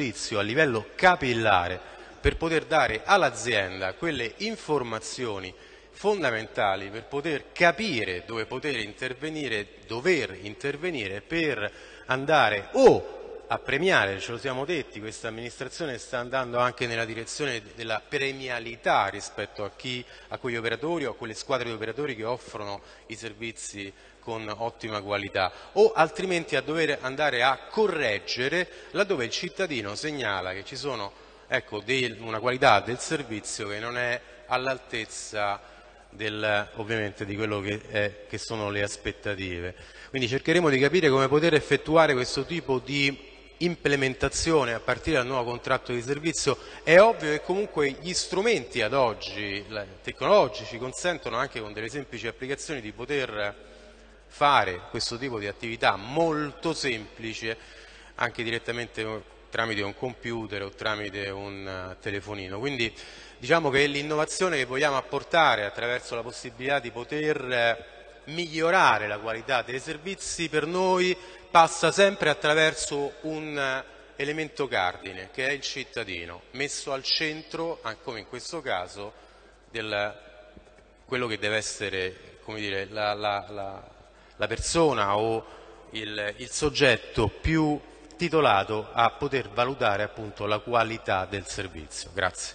giudizio a livello capillare per poter dare all'azienda quelle informazioni fondamentali per poter capire dove poter intervenire, dover intervenire per andare o a premiare, ce lo siamo detti, questa amministrazione sta andando anche nella direzione della premialità rispetto a, chi, a quegli operatori o a quelle squadre di operatori che offrono i servizi con ottima qualità o altrimenti a dover andare a correggere laddove il cittadino segnala che ci sono ecco, una qualità del servizio che non è all'altezza ovviamente di quello che, è, che sono le aspettative. Quindi cercheremo di capire come poter effettuare questo tipo di implementazione a partire dal nuovo contratto di servizio, è ovvio che comunque gli strumenti ad oggi tecnologici consentono anche con delle semplici applicazioni di poter fare questo tipo di attività molto semplice anche direttamente tramite un computer o tramite un telefonino. Quindi diciamo che l'innovazione che vogliamo apportare attraverso la possibilità di poter migliorare la qualità dei servizi per noi passa sempre attraverso un eh, elemento cardine che è il cittadino, messo al centro, come in questo caso, del, quello che deve essere dire, la, la, la, la, persona o il, il, soggetto più titolato a poter valutare appunto la qualità del servizio. Grazie.